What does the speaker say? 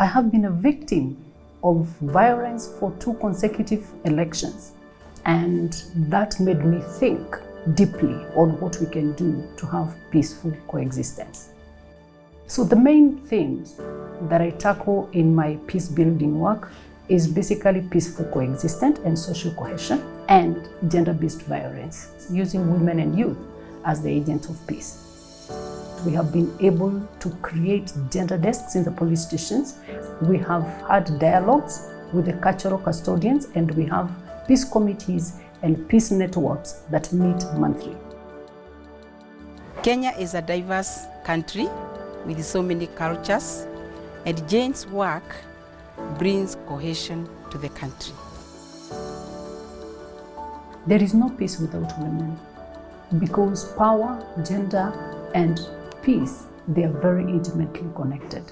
I have been a victim of violence for two consecutive elections. And that made me think deeply on what we can do to have peaceful coexistence. So the main themes that I tackle in my peace building work is basically peaceful coexistence and social cohesion and gender-based violence, using women and youth as the agents of peace. We have been able to create gender desks in the police stations. We have had dialogues with the cultural custodians and we have peace committees and peace networks that meet monthly. Kenya is a diverse country with so many cultures and Jane's work brings cohesion to the country. There is no peace without women because power, gender and peace, they are very intimately connected.